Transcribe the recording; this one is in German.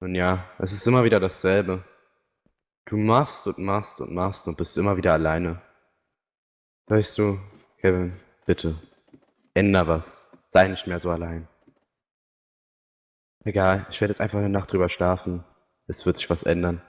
Nun ja, es ist immer wieder dasselbe. Du machst und machst und machst und bist immer wieder alleine. Weißt du, Kevin, bitte, änder was. Sei nicht mehr so allein. Egal, ich werde jetzt einfach eine Nacht drüber schlafen. Es wird sich was ändern.